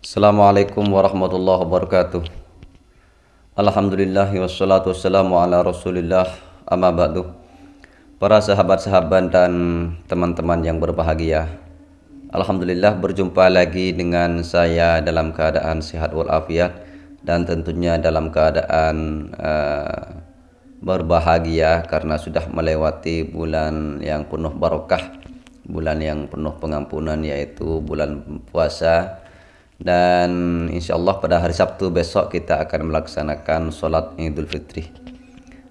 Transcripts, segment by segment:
Assalamualaikum warahmatullahi wabarakatuh. Alhamdulillah wassalatu wassalamu ala rasulillah. Amma ba'du. Para sahabat-sahabat dan teman-teman yang berbahagia. Alhamdulillah berjumpa lagi dengan saya dalam keadaan sehat walafiat Dan tentunya dalam keadaan uh, berbahagia karena sudah melewati bulan yang penuh barokah Bulan yang penuh pengampunan yaitu bulan puasa dan insya Allah pada hari Sabtu besok kita akan melaksanakan sholat Idul Fitri.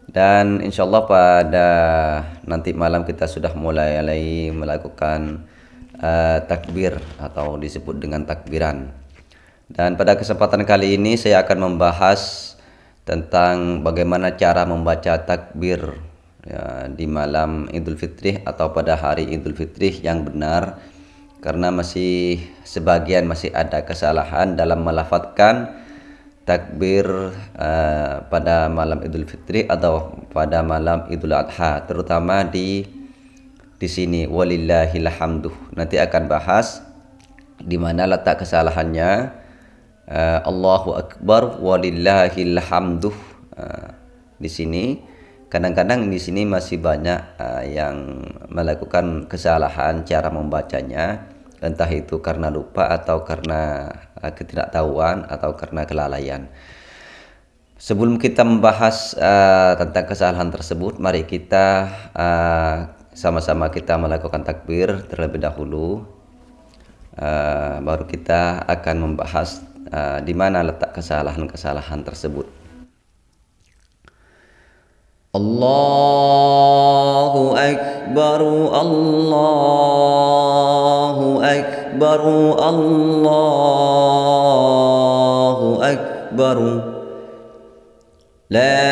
Dan insya Allah pada nanti malam kita sudah mulai melakukan uh, takbir atau disebut dengan takbiran. Dan pada kesempatan kali ini saya akan membahas tentang bagaimana cara membaca takbir ya, di malam Idul Fitri atau pada hari Idul Fitri yang benar karena masih sebagian masih ada kesalahan dalam melafatkan takbir uh, pada malam Idul Fitri atau pada malam Idul Adha terutama di di sini. Walillahil hamdu. Nanti akan bahas di mana letak kesalahannya. Uh, Allahu akbar walillahil hamdu. Uh, di sini. Kadang-kadang di sini masih banyak uh, yang melakukan kesalahan cara membacanya entah itu karena lupa atau karena uh, ketidaktahuan atau karena kelalaian. Sebelum kita membahas uh, tentang kesalahan tersebut mari kita sama-sama uh, kita melakukan takbir terlebih dahulu. Uh, baru kita akan membahas uh, di mana letak kesalahan-kesalahan tersebut الله أكبر الله أكبر الله أكبر. لا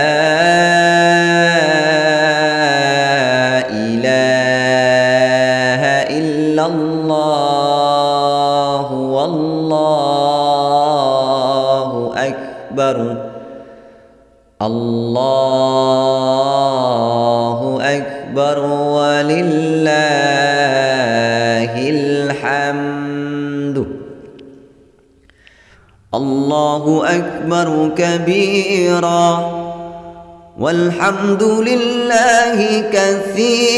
إله إلا الله والله أكبر. الحمد. الله أكبر كبيرا. والحمد لله كثيرا.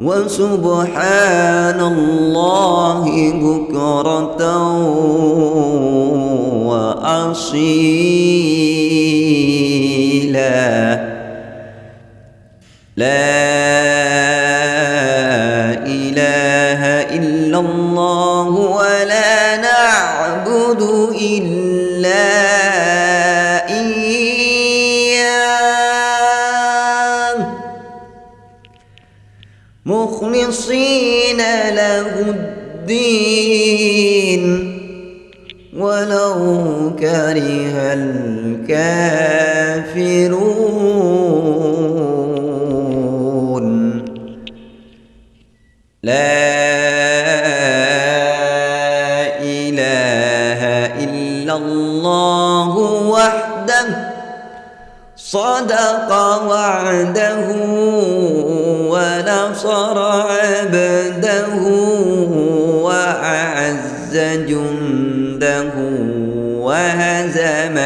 وسبحان الله بكرة وأصيلا. لا مخلصين له الدين. ولو كره الكافرون. لا إله إلا الله وحده صدق وعده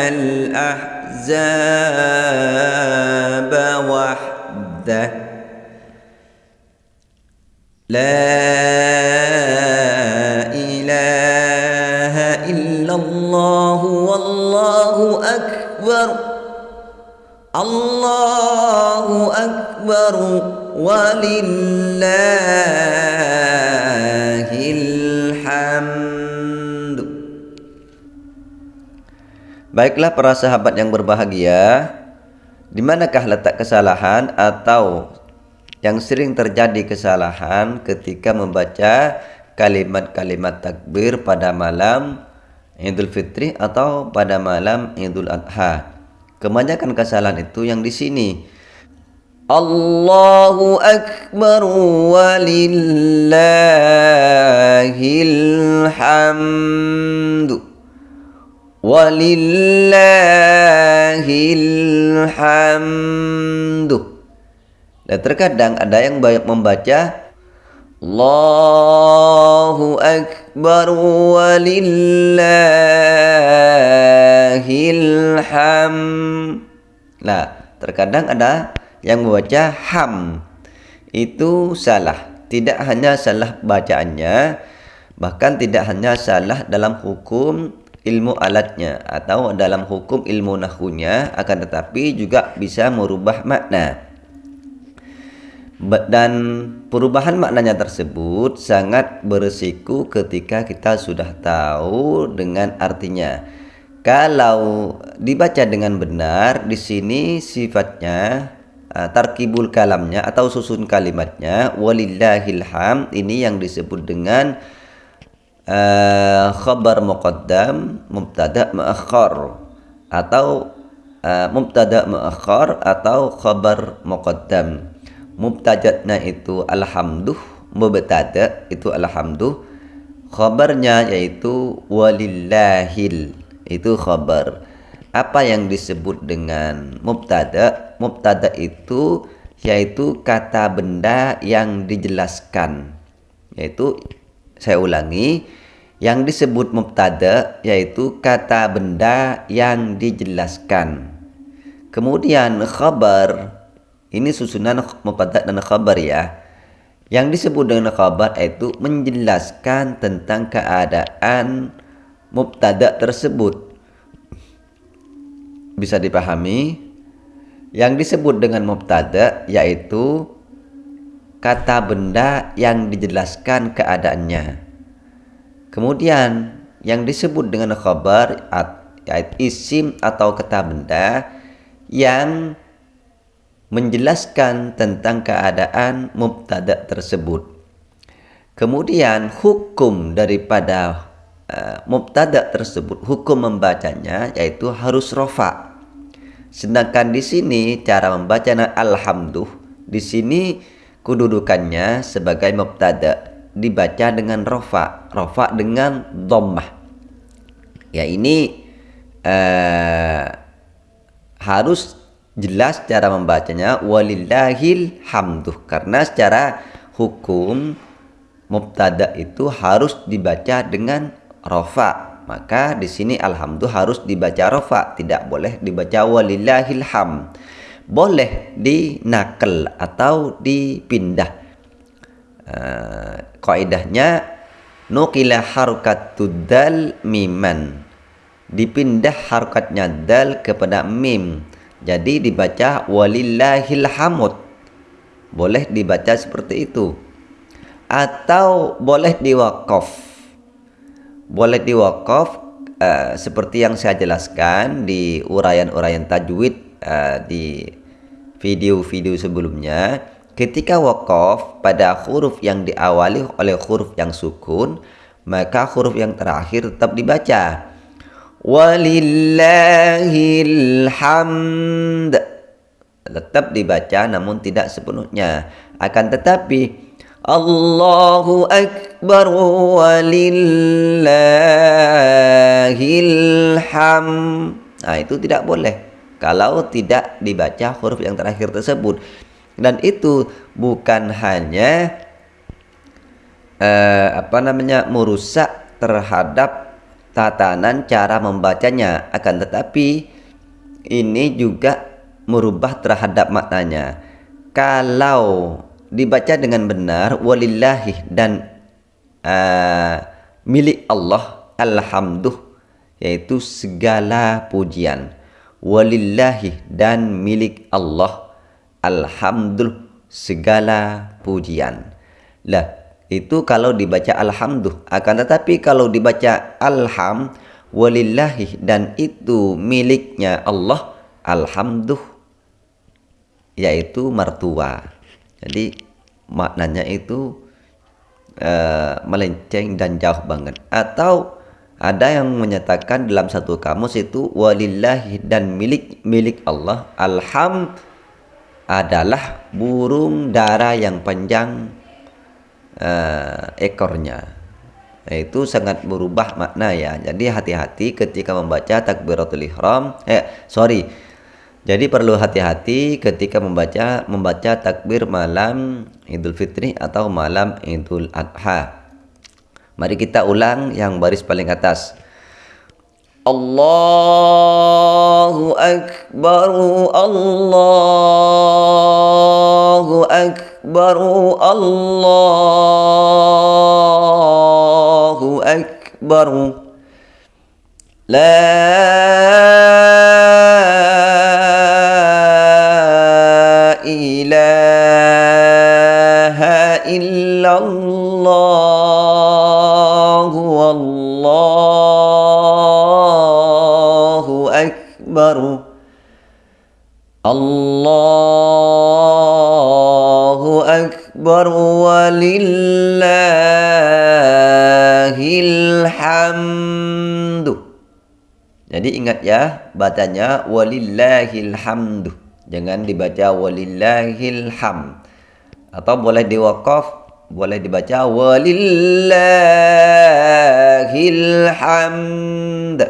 الأحزاب وحده. لا إله إلا الله والله أكبر. الله أكبر. ولله Baiklah para sahabat yang berbahagia, di manakah letak kesalahan atau yang sering terjadi kesalahan ketika membaca kalimat-kalimat takbir pada malam Idul Fitri atau pada malam Idul Adha? Kebanyakan kesalahan itu yang di sini. Allahu Akbar walillahil walillahil hamdu dan terkadang ada yang membaca Allahu Akbar walillahil ham. Nah, terkadang ada yang membaca ham. Itu salah. Tidak hanya salah bacaannya, bahkan tidak hanya salah dalam hukum ilmu alatnya atau dalam hukum ilmu nahunya akan tetapi juga bisa merubah makna dan perubahan maknanya tersebut sangat beresiko ketika kita sudah tahu dengan artinya. Kalau dibaca dengan benar, di sini sifatnya uh, tarkibul kalamnya atau susun kalimatnya walillahil ham ini yang disebut dengan uh, khabar muqaddam mubtada muakhar atau uh, mubtada muakhar atau khabar muqaddam. Mubtajatnya itu alhamduh mubtada itu alhamduh khabarnya yaitu walillahil itu khabar. Apa yang disebut dengan mubtada? Mubtada itu yaitu kata benda yang dijelaskan yaitu saya ulangi yang disebut mubtada yaitu kata benda yang dijelaskan kemudian khabar ini susunan mubtada dan khabar ya. Yang disebut dengan khabar itu menjelaskan tentang keadaan mubtada tersebut. Bisa dipahami? Yang disebut dengan mubtada yaitu kata benda yang dijelaskan keadaannya. Kemudian yang disebut dengan khabar yaitu isim atau kata benda yang menjelaskan tentang keadaan mubtada tersebut. Kemudian hukum daripada uh, mubtada tersebut, hukum membacanya yaitu harus rofa. Sedangkan di sini cara membaca alhamdulillah di sini kedudukannya sebagai mubtada dibaca dengan rofa, rofa dengan dhammah. Ya ini uh, harus jelas cara membacanya. Walillahil hamduh karena secara hukum mubtada itu harus dibaca dengan rofa maka di sini alhamdulillah harus dibaca rofa tidak boleh dibaca walillahil ham boleh dinakel atau dipindah uh, kaidahnya nukila harukatud dal miman dipindah harokatnya dal kepada mim jadi dibaca walillahil hamud. Boleh dibaca seperti itu. Atau boleh diwakaf. Boleh diwakaf uh, seperti yang saya jelaskan di uraian-uraian tajwid uh, di video-video sebelumnya. Ketika wakaf pada huruf yang diawali oleh huruf yang sukun, maka huruf yang terakhir tetap dibaca. Walillahil hamd tetap dibaca namun tidak sepenuhnya. Akan tetapi Allahu akbar walillahil hamd nah itu tidak boleh. Kalau tidak dibaca huruf yang terakhir tersebut. Dan itu bukan hanya uh, apa namanya merusak terhadap tatanan cara membacanya. Akan tetapi ini juga merubah terhadap maknanya. Kalau dibaca dengan benar walillahi dan uh, milik Allah alhamdulillah yaitu segala pujian walillahi dan milik Allah alhamdulillah segala pujian. Lah itu kalau dibaca alhamdulillah akan tetapi kalau dibaca alham walillahi dan itu miliknya Allah alhamdulillah yaitu mertua. Jadi maknanya itu uh, melenceng dan jauh banget. Atau ada yang menyatakan dalam satu kamus itu walillahi dan milik milik Allah alham adalah burung dara yang panjang uh, ekornya. Itu sangat berubah makna ya. Jadi hati-hati ketika membaca takbiratul ihram eh sorry. Jadi perlu hati-hati ketika membaca membaca takbir malam Idul Fitri atau malam Idul Adha. Mari kita ulang yang baris paling atas. Allahu Akbar, Allahu Akbar, Allahu Akbar. La ilaha illallah. والله أكبر الله أكبر ولله الحمد Jadi ingat ya, bacanya walillahil hamdu. Jangan dibaca walillahil ham atau boleh diwakaf boleh dibaca walillahil hamd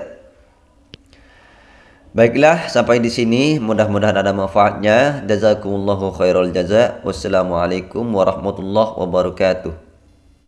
Baiklah, sampai di sini mudah-mudahan ada manfaatnya. Jazakumullahu khairul jaza. Wassalamualaikum warahmatullahi wabarakatuh.